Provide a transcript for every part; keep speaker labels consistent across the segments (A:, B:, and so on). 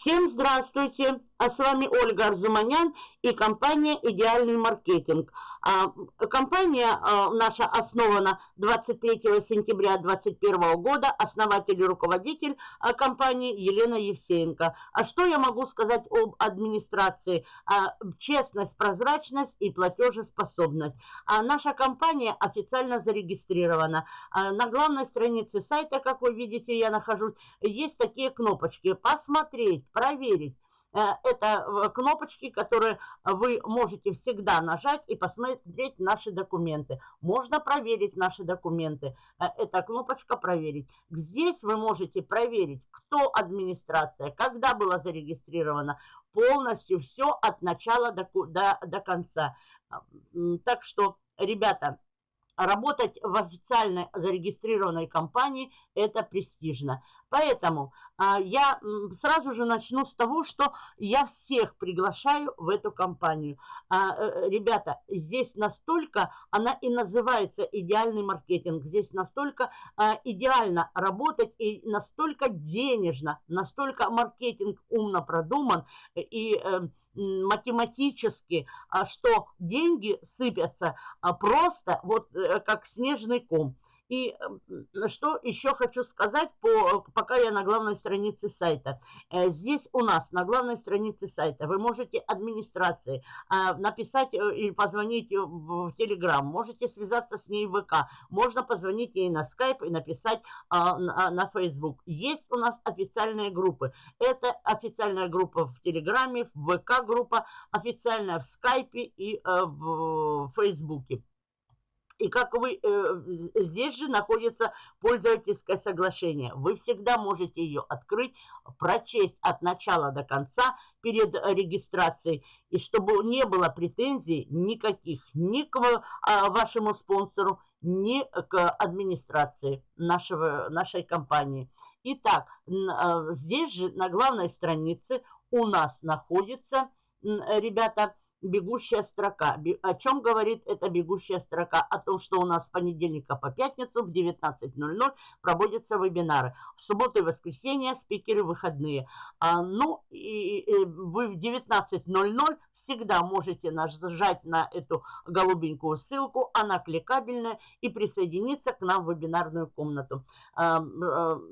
A: Всем здравствуйте! А с вами Ольга Арзуманян и компания «Идеальный маркетинг». А, компания а, наша основана 23 сентября 2021 года. Основатель и руководитель а, компании Елена Евсеенко. А что я могу сказать об администрации? Честность, прозрачность и платежеспособность. Наша компания официально зарегистрирована. На главной странице сайта, как вы видите, я нахожусь, есть такие кнопочки «Посмотреть», «Проверить». Э, это э, кнопочки, которые вы можете всегда нажать и посмотреть наши документы. Можно проверить наши документы. Э, это кнопочка «Проверить». Здесь вы можете проверить, кто администрация, когда было зарегистрировано, полностью все от начала до, до, до конца. Так что, ребята, работать в официальной зарегистрированной компании – это престижно. Поэтому а, я сразу же начну с того, что я всех приглашаю в эту компанию. А, э, ребята, здесь настолько, она и называется идеальный маркетинг, здесь настолько а, идеально работать и настолько денежно, настолько маркетинг умно продуман и э, математически, что деньги сыпятся просто вот э, как снежный ком. И что еще хочу сказать, по, пока я на главной странице сайта. Э, здесь у нас на главной странице сайта вы можете администрации а, написать э, или позвонить в Telegram, можете связаться с ней в ВК, можно позвонить ей на Skype и написать на Facebook. Есть у нас официальные группы. Это официальная группа в Телеграме, в ВК группа, официальная в Скайпе и э, в Фейсбуке. И как вы, э, здесь же находится пользовательское соглашение. Вы всегда можете ее открыть, прочесть от начала до конца перед регистрацией. И чтобы не было претензий никаких ни к а, вашему спонсору, ни к администрации нашего, нашей компании. Итак, а, здесь же на главной странице у нас находится, ребята, бегущая строка. О чем говорит эта бегущая строка? О том, что у нас с понедельника по пятницу в 19.00 проводятся вебинары. В субботу и воскресенье спикеры выходные. А, ну, и, и вы в 19.00 всегда можете нажать на эту голубенькую ссылку, она кликабельная, и присоединиться к нам в вебинарную комнату. А, а,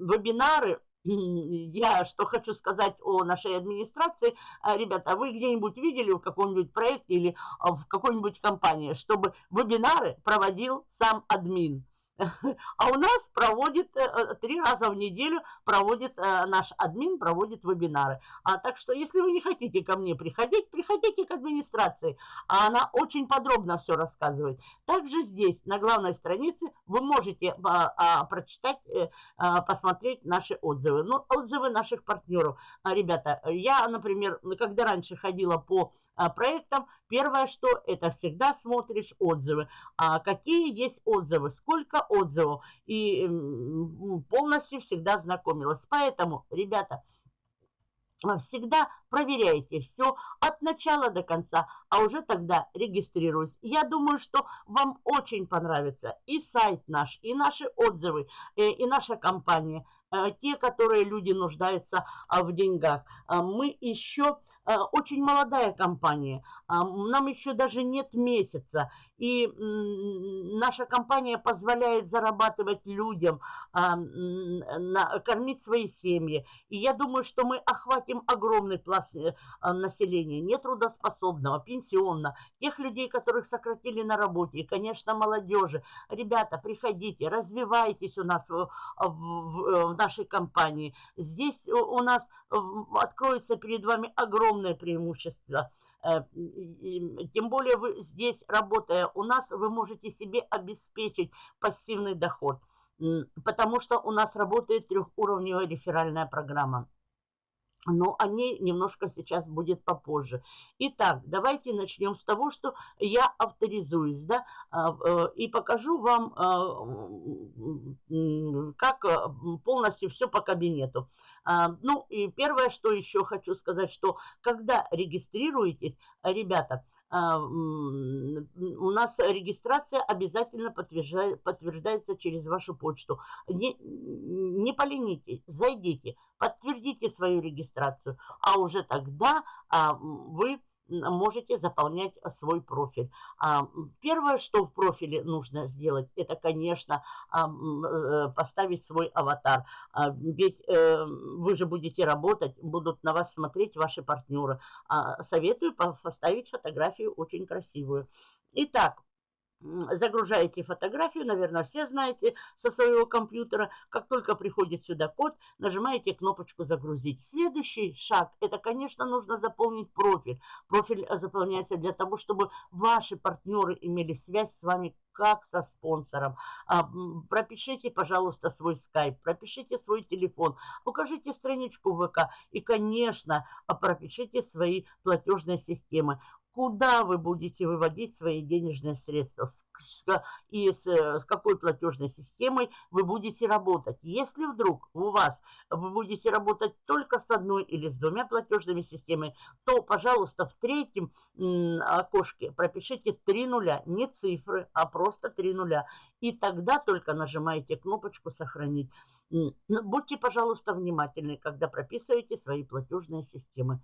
A: вебинары я что хочу сказать о нашей администрации. А, ребята, вы где-нибудь видели в каком-нибудь проекте или а, в какой-нибудь компании, чтобы вебинары проводил сам админ? А у нас проводит э, э, три раза в неделю, проводит э, наш админ, проводит вебинары. А так что, если вы не хотите ко мне приходить, приходите к администрации. А она очень подробно все рассказывает. Также здесь, на главной странице, вы можете а, а, прочитать, а, посмотреть наши отзывы. Ну, отзывы наших партнеров. Ребята, я, например, когда раньше ходила по проектам, первое, что это всегда смотришь отзывы. А какие есть отзывы, сколько отзывов. И полностью всегда знакомилась. Поэтому, ребята, а, всегда проверяйте все от начала до конца, а уже тогда регистрируюсь. Я думаю, что вам очень понравится и сайт наш, и наши отзывы, э, и наша компания – Э, те, которые люди нуждаются а, в деньгах. А, мы еще э, очень молодая компания, а, нам еще даже нет месяца, и наша компания позволяет зарабатывать людям, кормить свои семьи. И я думаю, что мы охватим огромный пласт э, населения, нетрудоспособного, пенсионного, тех людей, которых сократили на работе, и, конечно, молодежи. Ребята, приходите, развивайтесь у нас в, в, в нашей компании. Здесь у нас откроется перед вами огромное преимущество. Э, тем более вы здесь, работая у нас, вы можете себе обеспечить пассивный доход, потому что у нас работает трехуровневая реферальная программа но о ней немножко сейчас будет попозже. Итак, давайте начнем с того, что я авторизуюсь, да, а, э, и покажу вам, а, как э, полностью все по кабинету. А, ну, и первое, что еще хочу сказать, что когда регистрируетесь, ребята, у нас регистрация обязательно подтверждается через вашу почту. Не, не поленитесь, зайдите, подтвердите свою регистрацию, а уже тогда а, вы можете заполнять свой профиль. А, первое, что в профиле нужно сделать, это, конечно, э, поставить свой аватар. Ведь э, вы же будете работать, будут на вас смотреть ваши партнеры. Советую поставить фотографию очень красивую. Итак, загружаете фотографию, наверное, все знаете со своего компьютера. Как только приходит сюда код, нажимаете кнопочку «Загрузить». Следующий шаг – это, конечно, нужно заполнить профиль. Профиль э, заполняется для того, чтобы ваши партнеры имели связь с вами как со спонсором. А, пропишите, пожалуйста, свой скайп, пропишите свой телефон, укажите страничку ВК и, конечно, пропишите свои платежные системы куда вы будете выводить свои денежные средства и с, с какой платежной системой вы будете работать. Если вдруг у вас вы будете работать только с одной или с двумя платежными системами, то, пожалуйста, в третьем окошке пропишите три нуля, не цифры, а просто три нуля. И тогда только нажимаете кнопочку «Сохранить». Будьте, пожалуйста, внимательны, когда прописываете свои платежные системы.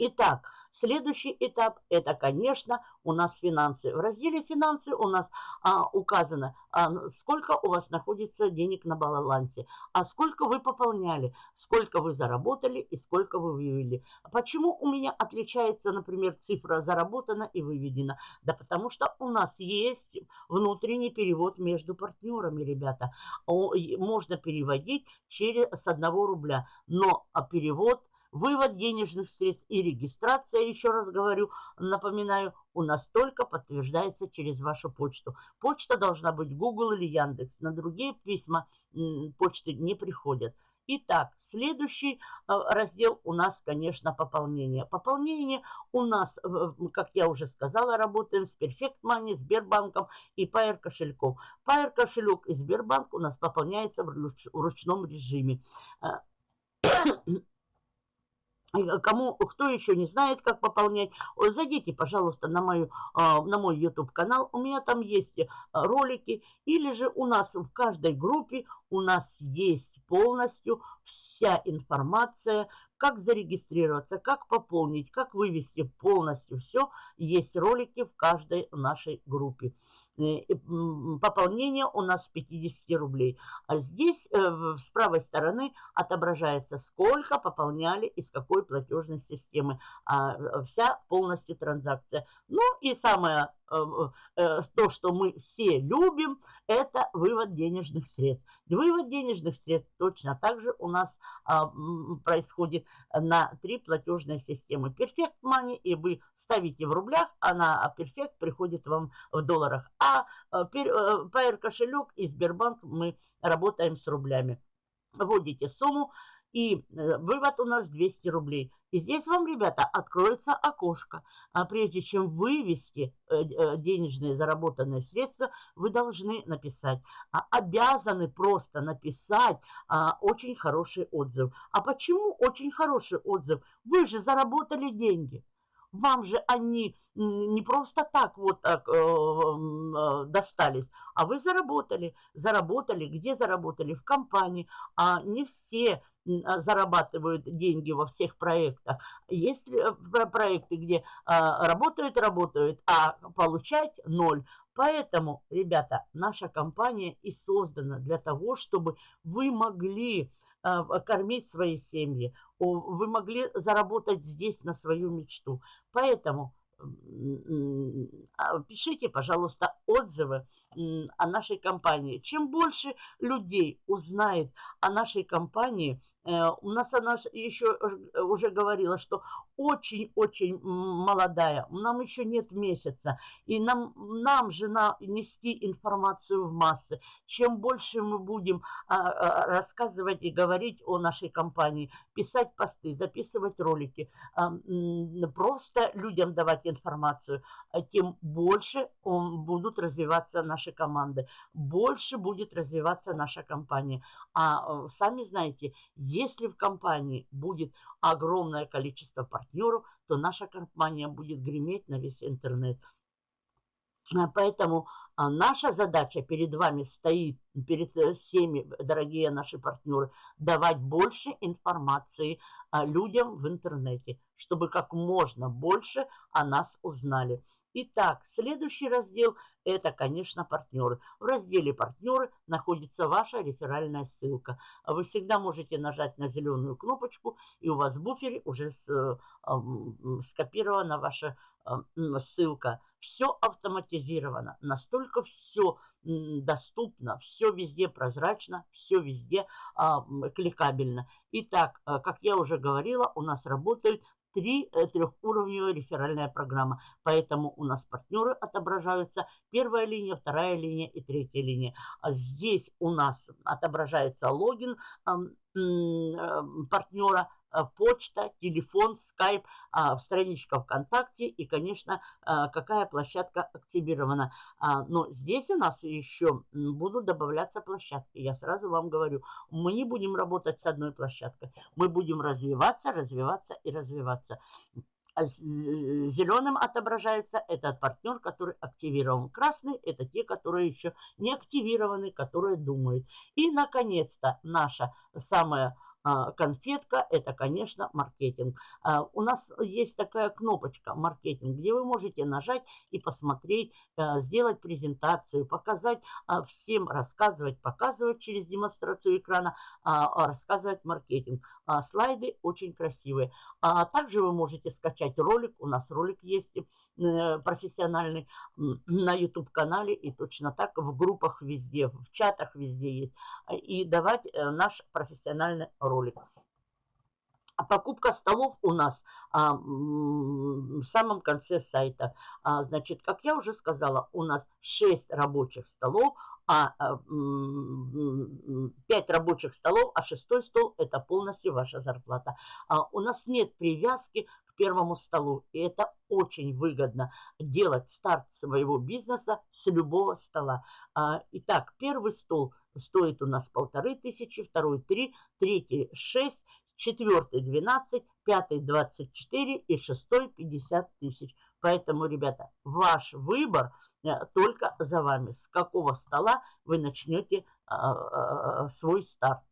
A: Итак, следующий этап – это, конечно, у нас финансы. В разделе «Финансы» у нас а, указано, а, сколько у вас находится денег на балансе, а сколько вы пополняли, сколько вы заработали и сколько вы вывели. Почему у меня отличается, например, цифра «заработана» и «выведена»? Да потому что у нас есть внутренний перевод между партнерами, ребята. Можно переводить через, с одного рубля, но перевод – Вывод денежных средств и регистрация, еще раз говорю, напоминаю, у нас только подтверждается через вашу почту. Почта должна быть Google или Яндекс. На другие письма почты не приходят. Итак, следующий э, раздел у нас, конечно, пополнение. Пополнение у нас, как я уже сказала, работаем с Perfect Money, Сбербанком и Pair кошельком. Pair кошелек и Сбербанк у нас пополняется в ручном режиме. Э, кому, кто еще не знает, как пополнять, зайдите, пожалуйста, на, мою, а, на мой YouTube канал. У меня там есть э, ролики. Или же у нас в каждой группе у нас есть полностью вся информация, как зарегистрироваться, как пополнить, как вывести полностью все. Есть ролики в каждой нашей группе. Э, пополнение у нас с 50 рублей. А здесь э, с правой стороны отображается, сколько пополняли и с какой платежной системы. А, вся полностью транзакция. Ну и самое Э, э, то, что мы все любим, это вывод денежных средств. Вывод денежных средств точно так же у нас а, происходит на три платежные системы. Perfect Money, и вы ставите в рублях, а на Perfect приходит вам в долларах. А э, Pair кошелек и Сбербанк мы работаем с рублями. Вводите сумму, и вывод у нас 200 рублей. И здесь вам, ребята, откроется окошко. А прежде чем вывести э, э, денежные заработанные средства, вы должны написать, а, обязаны просто написать а, очень хороший отзыв. А почему очень хороший отзыв? Вы же заработали деньги. Вам же они не просто так вот так э, э, достались, а вы заработали. Заработали, где заработали? В компании. А не все зарабатывают деньги во всех проектах. Есть э, проекты, где работают, работают, а получать ноль. Поэтому, ребята, наша компания и создана для того, чтобы вы могли кормить свои семьи, вы могли заработать здесь на свою мечту. Поэтому пишите, пожалуйста, отзывы о нашей компании. Чем больше людей узнает о нашей компании, у нас она еще э, уже говорила, что очень-очень молодая, нам еще нет месяца, и нам, нам же на, нести информацию в массы. Чем больше мы будем а, а, рассказывать и говорить о нашей компании, писать посты, записывать ролики, а, просто людям давать информацию, а тем больше он, будут развиваться наши команды, больше будет развиваться наша компания. А сами знаете, Если в компании будет огромное количество партнеров, то наша компания будет греметь на весь интернет. А, поэтому а, наша задача перед вами стоит, перед э, всеми, дорогие наши партнеры, давать больше информации а, людям в интернете, чтобы как можно больше о нас узнали. Итак, следующий раздел – это, конечно, партнеры. В разделе «Партнеры» находится ваша реферальная ссылка. Вы всегда можете нажать на зеленую кнопочку, и у вас в буфере уже э, скопирована ваша ссылка. Все автоматизировано, настолько все доступно, все везде прозрачно, все везде а, кликабельно. Итак, а, как я уже говорила, у нас работает три э, трехуровневая реферальная программа. Поэтому у нас партнеры отображаются первая линия, вторая линия и третья линия. А здесь у нас отображается логин партнера, Э, почта, телефон, скайп, а, страничка ВКонтакте и, конечно, э, какая площадка активирована. А, но здесь у нас еще будут добавляться площадки. Я сразу вам говорю, мы не будем работать с одной площадкой. Мы будем развиваться, развиваться и развиваться. А зеленым отображается этот партнер, который активирован. Красный – это те, которые еще не активированы, которые думают. И, наконец-то, наша самая конфетка – это, конечно, маркетинг. А, у нас есть такая кнопочка «Маркетинг», где вы можете нажать и посмотреть, а, сделать презентацию, показать всем, рассказывать, показывать через демонстрацию экрана, рассказывать маркетинг. Слайды очень красивые. Также вы можете скачать ролик. У нас ролик есть э, профессиональный на YouTube-канале и точно так в группах везде, в чатах везде есть. И давать э, наш профессиональный ролик ролик. А покупка столов у нас а, в самом конце сайта. А, значит, как я уже сказала, у нас 6 рабочих столов, а, а 5 рабочих столов, а шестой стол это полностью ваша зарплата. А, у нас нет привязки к первому столу, и это очень выгодно делать старт своего бизнеса с любого стола. А, итак, первый стол стоит у нас полторы тысячи, второй три, третий шесть, четвертый 12, пятый 24 и шестой 50 тысяч. Поэтому, ребята, ваш выбор э, только за вами. С какого стола вы начнете а, а, свой старт.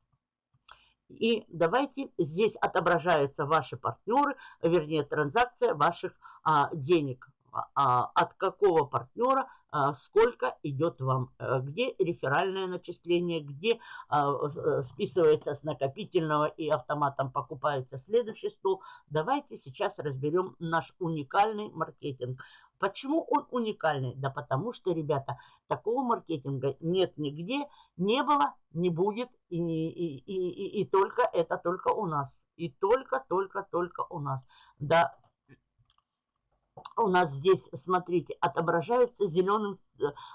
A: И давайте, здесь отображаются ваши партнеры, вернее, транзакция ваших а, денег. А, от какого партнера сколько идет вам, э, где реферальное начисление, где а, э, списывается с накопительного и автоматом покупается следующий стол. Давайте сейчас разберем наш уникальный маркетинг. Почему он уникальный? Да потому что, ребята, такого маркетинга нет нигде, не было, не будет, и, и, и, и, и только это только у нас. И только, только, только у нас. Да, у нас здесь, смотрите, отображается зеленым,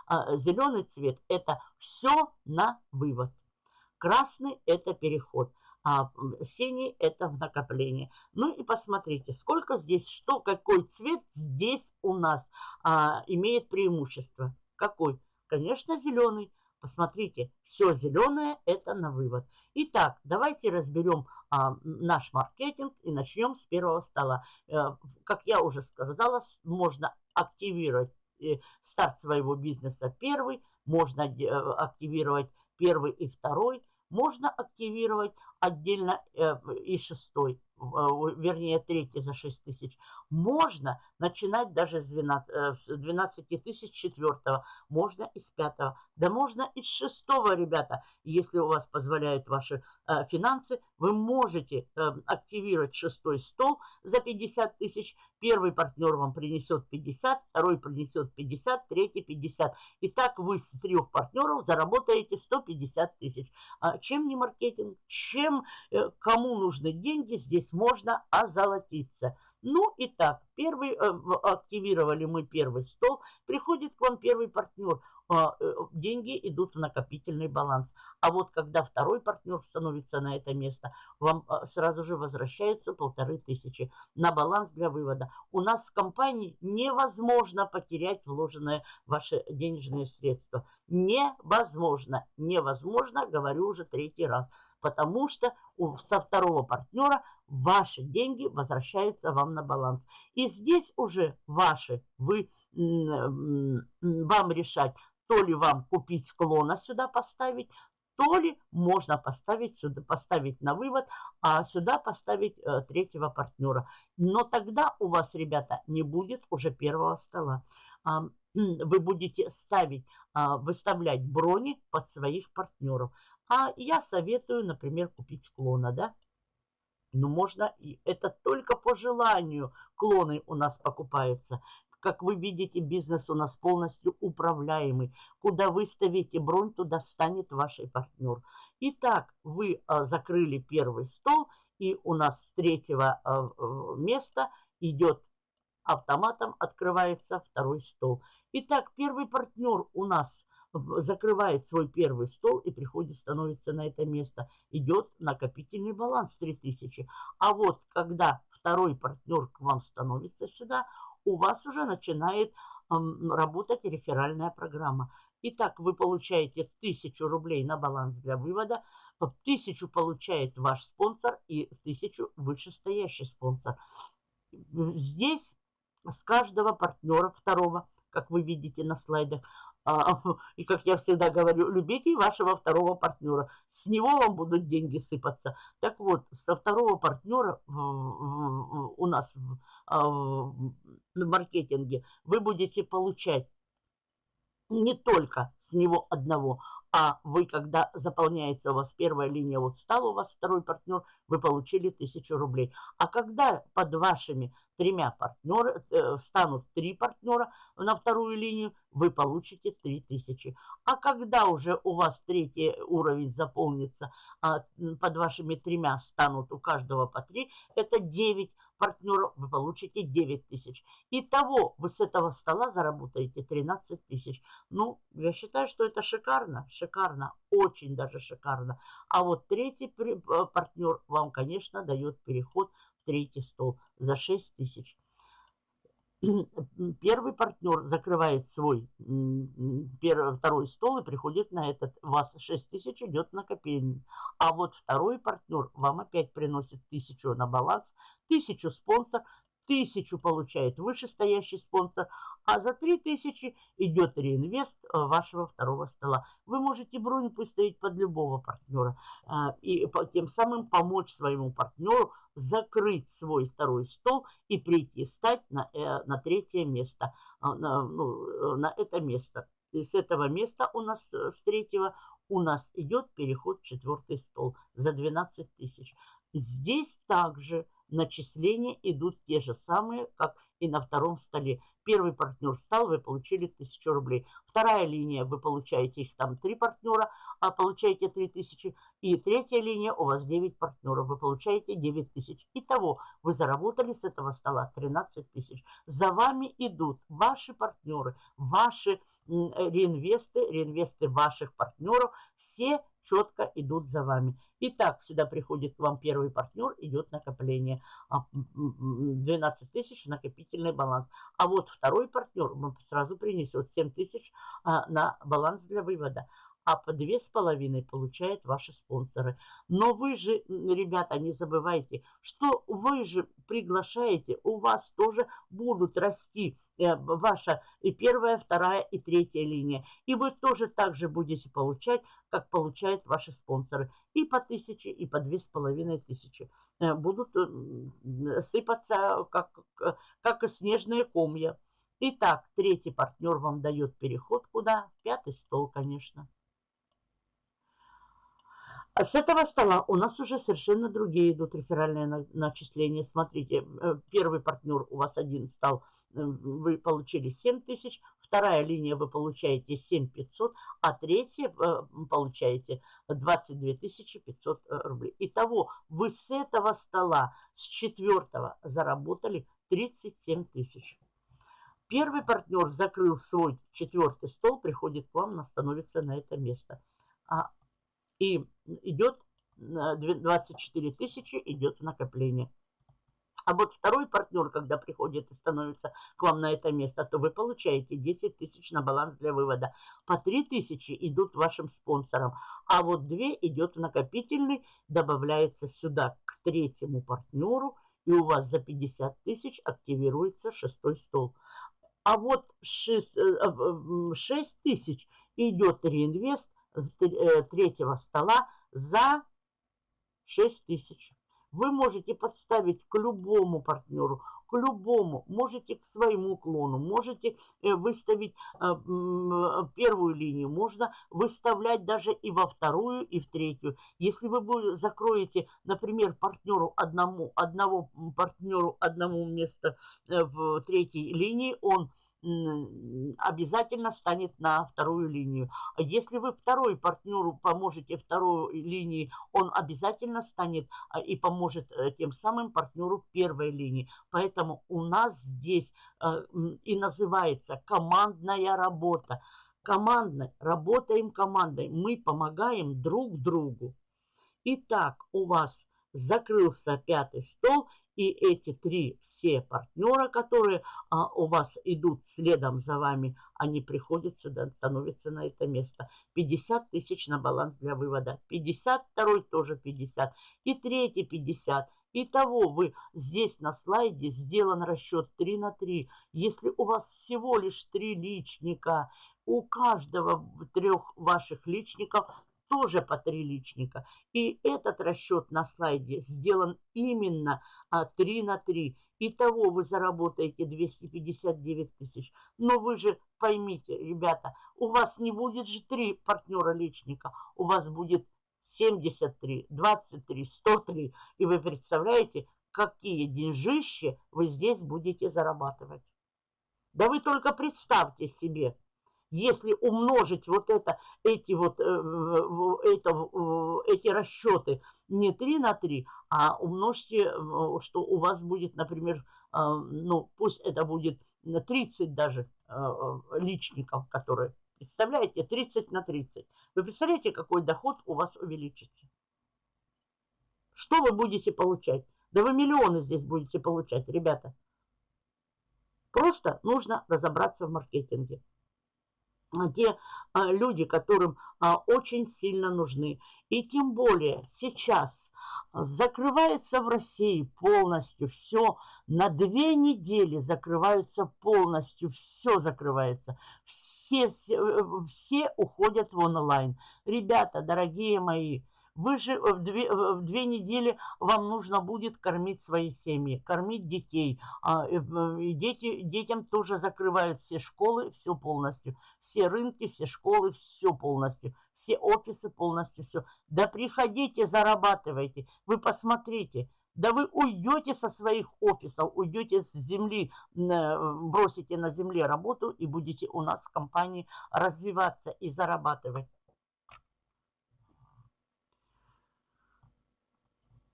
A: а, зеленый цвет. Это все на вывод. Красный – это переход. А синий – это в накопление. Ну и посмотрите, сколько здесь, что, какой цвет здесь у нас а, имеет преимущество. Какой? Конечно, зеленый. Посмотрите, все зеленое – это на вывод. Итак, давайте разберем а, наш маркетинг и начнем с первого стола. А, как я уже сказала, можно активировать э, старт своего бизнеса первый, можно э, активировать первый и второй, можно активировать отдельно э, и шестой, вернее третий за 6 тысяч. Можно начинать даже с 12, 12 тысяч четвертого, можно из пятого, да можно из шестого, ребята, если у вас позволяют ваши э, финансы, вы можете э, активировать шестой стол за 50 тысяч. Первый партнер вам принесет 50, второй принесет 50, третий 50. И так вы с трех партнеров заработаете 150 тысяч. А чем не маркетинг? Чем, э, кому нужны деньги, здесь можно озолотиться. Ну и так, первый, э, активировали мы первый стол, приходит к вам первый партнер. А, э, деньги идут в накопительный баланс. А вот когда второй партнер становится на это место, вам а, сразу же возвращается полторы тысячи на баланс для вывода. У нас в компании невозможно потерять вложенные ваши денежные средства. Невозможно, невозможно, говорю уже третий раз. Потому что со второго партнера ваши деньги возвращаются вам на баланс. И здесь уже ваши, вы, вам решать, то ли вам купить склона сюда поставить, то ли можно поставить сюда, поставить на вывод, а сюда поставить э, третьего партнера. Но тогда у вас, ребята, не будет уже первого стола. А, вы будете ставить, а, выставлять брони под своих партнеров. А я советую, например, купить клона, да? Ну, можно, и это только по желанию клоны у нас покупаются. Как вы видите, бизнес у нас полностью управляемый. Куда вы ставите бронь, туда станет ваш партнер. Итак, вы а, закрыли первый стол, и у нас с третьего а, места идет автоматом, открывается второй стол. Итак, первый партнер у нас закрывает свой первый стол и приходит, становится на это место. Идет накопительный баланс 3000. А вот когда второй партнер к вам становится сюда, у вас уже начинает работать реферальная программа. Итак, вы получаете 1000 рублей на баланс для вывода, 1000 получает ваш спонсор и 1000 вышестоящий спонсор. Здесь с каждого партнера второго, как вы видите на слайдах, и как я всегда говорю, любите вашего второго партнера. С него вам будут деньги сыпаться. Так вот, со второго партнера у нас а, в маркетинге вы будете получать не только с него одного, а вы, когда заполняется у вас первая линия, вот стал у вас второй партнер, вы получили тысячу рублей. А когда под вашими тремя партнерами э, станут три партнера на вторую линию, вы получите три тысячи. А когда уже у вас третий уровень заполнится, а под вашими тремя станут у каждого по три, это 9 партнеров, вы получите 9 тысяч. Итого вы с этого стола заработаете 13 тысяч. Ну, я считаю, что это шикарно, шикарно, очень даже шикарно. А вот третий э, партнер вам, конечно, дает переход в третий стол за 6 тысяч первый партнер закрывает свой первый, второй стол и приходит на этот. У вас 6 тысяч идет накопление. А вот второй партнер вам опять приносит тысячу на баланс, тысячу спонсор, тысячу получает вышестоящий спонсор, а за три тысячи идет реинвест э, вашего второго стола. Вы можете бронь выставить под любого партнера э, и тем самым помочь своему партнеру закрыть свой второй стол и прийти стать на, э, на третье место, на, ну, на это место. И с этого места у нас, с третьего, у нас идет переход в четвертый стол за 12 тысяч. Здесь также начисления идут те же самые, как и на втором столе. Первый партнер стал, вы получили 1000 рублей. Вторая линия, вы получаете их там 3 партнера, а получаете 3000. И третья линия, у вас 9 партнеров, вы получаете 9000. Итого вы заработали с этого стола 13 тысяч. За вами идут ваши партнеры, ваши реинвесты, реинвесты ваших партнеров. Все четко идут за вами. Итак, сюда приходит к вам первый партнер, идет накопление. 12 а, тысяч накопительный баланс. А вот второй партнер сразу принесет 7 тысяч а, на баланс для вывода а по две с половиной получают ваши спонсоры. Но вы же, ребята, не забывайте, что вы же приглашаете, у вас тоже будут расти э, ваша и первая, вторая и третья линия. И вы тоже так же будете получать, как получают ваши спонсоры. И по тысяче, и по две с половиной тысячи. Э, будут э, сыпаться, как, как снежные комья. Итак, третий партнер вам дает переход куда? Пятый стол, конечно. А с этого стола у нас уже совершенно другие идут реферальные начисления. Смотрите, э, первый партнер у вас один стал, э, вы получили 7 тысяч, вторая линия вы получаете 7 500, а третья э, получаете 22 500 рублей. Итого вы с этого стола, с четвертого заработали 37 тысяч. Первый партнер закрыл свой четвертый стол, приходит к вам, становится на это место. А и идет 24 тысячи, идет накопление. А вот второй партнер, когда приходит и становится к вам на это место, то вы получаете 10 тысяч на баланс для вывода. По 3 тысячи идут вашим спонсорам, а вот 2 идет в накопительный, добавляется сюда к третьему партнеру, и у вас за 50 тысяч активируется шестой стол. А вот 6, 6 э, тысяч идет реинвест третьего стола за 6 тысяч. Вы можете подставить к любому партнеру, к любому, можете к своему клону, можете э, выставить э, первую линию, можно выставлять даже и во вторую, и в третью. Если вы закроете, например, партнеру одному, одного партнеру одному место э, в третьей линии, он обязательно станет на вторую линию. А если вы второй партнеру поможете второй линии, он обязательно станет а, и поможет э, тем самым партнеру первой линии. Поэтому у нас здесь э, и называется командная работа. Командной, работаем командой, мы помогаем друг другу. Итак, у вас закрылся пятый стол – и эти три все партнера, которые а, у вас идут следом за вами, они приходят сюда, становятся на это место. 50 тысяч на баланс для вывода. 50, второй тоже 50. И третий 50. Итого вы здесь на слайде сделан расчет 3 на 3. Если у вас всего лишь 3 личника, у каждого трех ваших личников тоже по три личника. И этот расчет на слайде сделан именно а, 3 на 3. Итого вы заработаете 259 тысяч. Но вы же поймите, ребята, у вас не будет же три партнера личника. У вас будет 73, 23, 103. И вы представляете, какие деньжищи вы здесь будете зарабатывать. Да вы только представьте себе, если умножить вот это, эти вот э, это, эти расчеты не 3 на 3, а умножьте, что у вас будет, например, э, ну пусть это будет 30 даже э, личников, которые, представляете, 30 на 30. Вы представляете, какой доход у вас увеличится? Что вы будете получать? Да вы миллионы здесь будете получать, ребята. Просто нужно разобраться в маркетинге те а, люди, которым а, очень сильно нужны. И тем более сейчас закрывается в России полностью все. На две недели закрываются полностью, все закрывается. Все, все, все уходят в онлайн. Ребята, дорогие мои, вы же в две, в две недели вам нужно будет кормить свои семьи, кормить детей. А, э, дети, детям тоже закрывают все школы, все полностью. Все рынки, все школы, все полностью. Все офисы полностью, все. Да приходите, зарабатывайте. Вы посмотрите. Да вы уйдете со своих офисов, уйдете с земли, э, бросите на земле работу и будете у нас в компании развиваться и зарабатывать.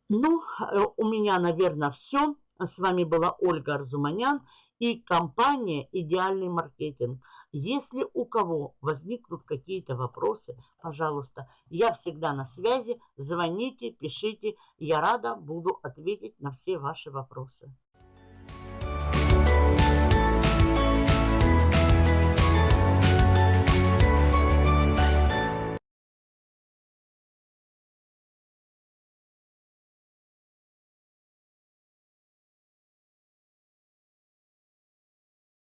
A: Ну, э, у меня, наверное, все. С вами была Ольга Арзуманян и компания «Идеальный маркетинг». Если у кого возникнут какие-то вопросы, пожалуйста, я всегда на связи. Звоните, пишите. Я рада буду ответить на все ваши вопросы.